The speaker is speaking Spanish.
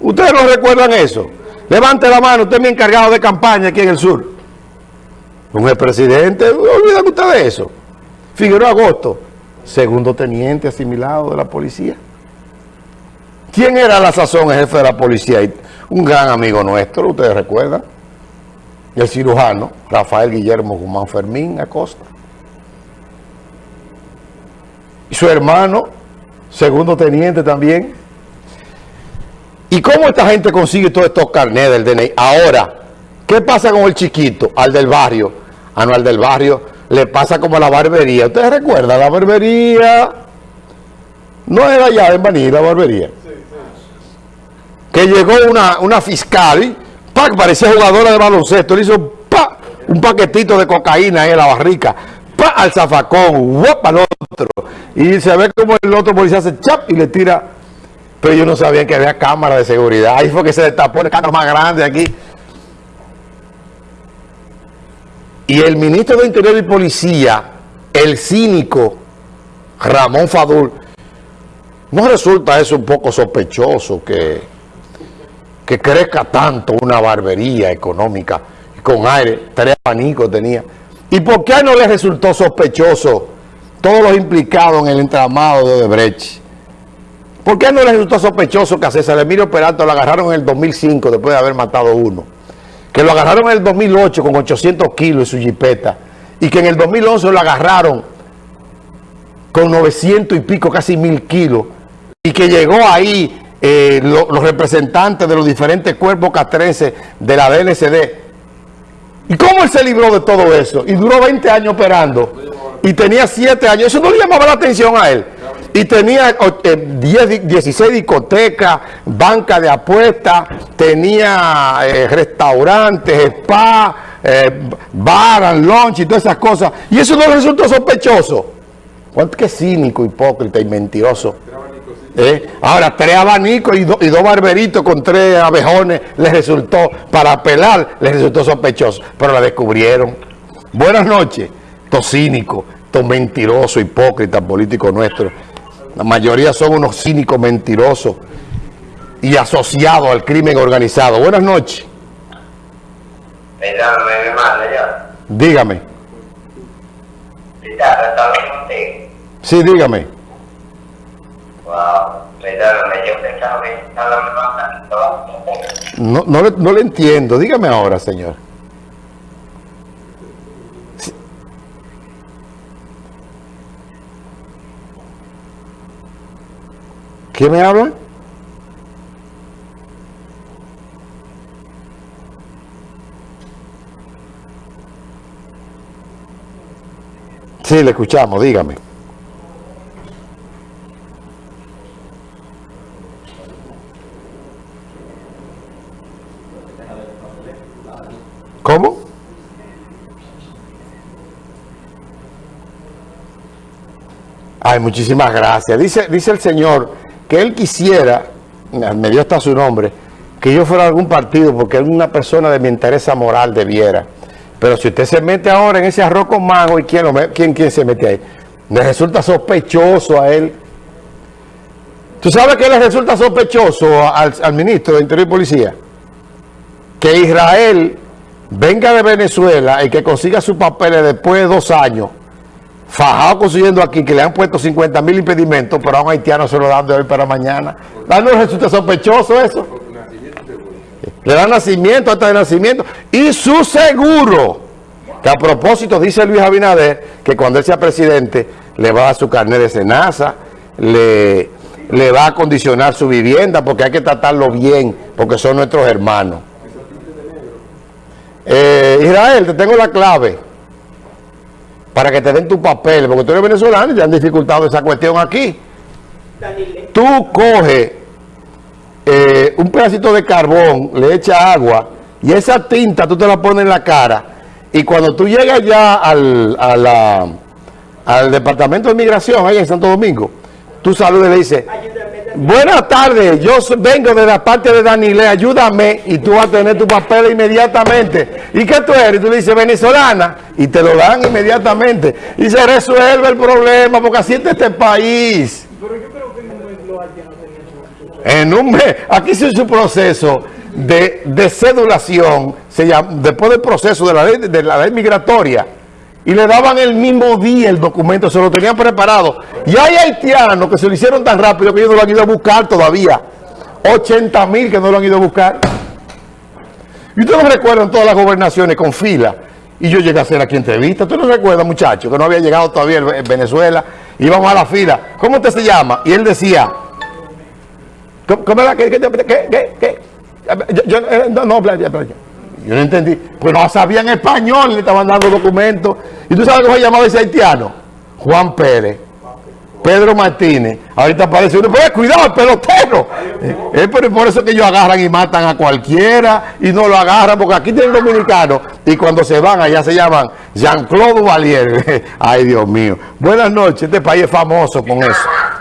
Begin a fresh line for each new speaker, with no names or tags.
¿Ustedes no recuerdan eso? Levante la mano, usted es mi encargado de campaña aquí en el sur. Un expresidente, olvidan ustedes de eso. Figueroa Agosto, segundo teniente asimilado de la policía. ¿Quién era la sazón el jefe de la policía? Un gran amigo nuestro, ustedes recuerdan. El cirujano, Rafael Guillermo Guzmán Fermín Acosta. Y su hermano, segundo teniente también. ¿Y cómo esta gente consigue todos estos carnets del DNI? Ahora, ¿qué pasa con el chiquito, al del barrio? Ah, no, al del barrio le pasa como a la barbería. ¿Ustedes recuerdan? La barbería no era ya en Baní, la barbería. Que llegó una, una fiscal, ¡pac! parecía jugadora de baloncesto, le hizo ¡pa! un paquetito de cocaína en la barrica, ¡pa! al zafacón, ¡guap! al otro. Y se ve como el otro policía hace ¡chap! y le tira pero yo no sabía que había cámara de seguridad. Ahí fue que se destapó el cámara más grande aquí. Y el ministro de Interior y Policía, el cínico Ramón Fadul, ¿no resulta eso un poco sospechoso que, que crezca tanto una barbería económica con aire? Tres abanicos tenía. ¿Y por qué no le resultó sospechoso todos los implicados en el entramado de Odebrecht? ¿Por qué no resultó sospechoso que a César Emilio Peralta lo agarraron en el 2005 después de haber matado uno? Que lo agarraron en el 2008 con 800 kilos en su jipeta y que en el 2011 lo agarraron con 900 y pico, casi mil kilos y que llegó ahí eh, los representantes de los diferentes cuerpos castrenses de la DNCD. ¿Y cómo él se libró de todo eso? Y duró 20 años operando y tenía 7 años. Eso no le llamaba la atención a él y tenía 10, 16 discotecas, banca de apuestas, tenía eh, restaurantes, spa, eh, bar lunch y todas esas cosas. Y eso no resultó sospechoso. ¿Cuánto que cínico, hipócrita y mentiroso? ¿Eh? Ahora, tres abanicos y, y, dos barberitos con tres abejones les resultó, para apelar, les resultó sospechoso. Pero la descubrieron. Buenas noches, to cínico, to mentiroso, hipócrita, político nuestro. La mayoría son unos cínicos mentirosos y asociados al crimen organizado. Buenas noches. Dígame. Sí, dígame. No, no, le, no le entiendo. Dígame ahora, señor. ¿Quién me habla? Sí, le escuchamos, dígame. ¿Cómo? Ay, muchísimas gracias. Dice, dice el señor que él quisiera, me dio hasta su nombre, que yo fuera algún partido porque él una persona de mi interés moral debiera. Pero si usted se mete ahora en ese arroz con mango, ¿y quién, lo, quién, quién se mete ahí? Le resulta sospechoso a él. ¿Tú sabes qué le resulta sospechoso al, al ministro de Interior y Policía? Que Israel venga de Venezuela y que consiga sus papeles después de dos años fajado consiguiendo aquí que le han puesto 50 mil impedimentos, pero a un haitiano se lo dan de hoy para mañana. ¿No resulta sospechoso eso? Le dan nacimiento, hasta de nacimiento. Y su seguro, que a propósito dice Luis Abinader, que cuando él sea presidente, le va a dar su carnet de cenaza, le, le va a condicionar su vivienda, porque hay que tratarlo bien, porque son nuestros hermanos. Eh, Israel, te tengo la clave para que te den tu papel, porque tú eres venezolano y te han dificultado esa cuestión aquí. Tú coges eh, un pedacito de carbón, le echas agua y esa tinta tú te la pones en la cara y cuando tú llegas ya al, al departamento de migración, ahí en Santo Domingo, tú saludas y le dices, buenas tardes, yo vengo de la parte de Danile, ayúdame y tú vas a tener tu papel inmediatamente. ¿Y qué tú eres? Y tú le dices, venezolana, y te lo dan inmediatamente. Y se resuelve el problema, porque así está este país. Pero yo creo que no lo En un mes, aquí se hizo un proceso de, de cedulación, se llama, después del proceso de la, ley, de la ley migratoria, y le daban el mismo día el documento, se lo tenían preparado. Y hay haitianos que se lo hicieron tan rápido que ellos no lo han ido a buscar todavía. 80 mil que no lo han ido a buscar. Y ustedes no recuerdan todas las gobernaciones con fila. Y yo llegué a hacer aquí entrevista. ¿Usted no recuerda, muchacho, que no había llegado todavía en Venezuela? Íbamos a la fila. ¿Cómo usted se llama? Y él decía, ¿cómo era? ¿Qué? ¿Qué? ¿Qué? ¿Qué? Yo, no, no, yo no entendí. Pues no sabían español, le estaban dando documentos. ¿Y tú sabes cómo se llamaba ese haitiano? Juan Pérez. Pedro Martínez. Ahorita aparece uno, pues cuidado, el pelotero. Es por eso que ellos agarran y matan a cualquiera y no lo agarran, porque aquí tienen dominicanos y cuando se van allá se llaman Jean-Claude Valier. Ay, Dios mío. Buenas noches, este país es famoso con eso.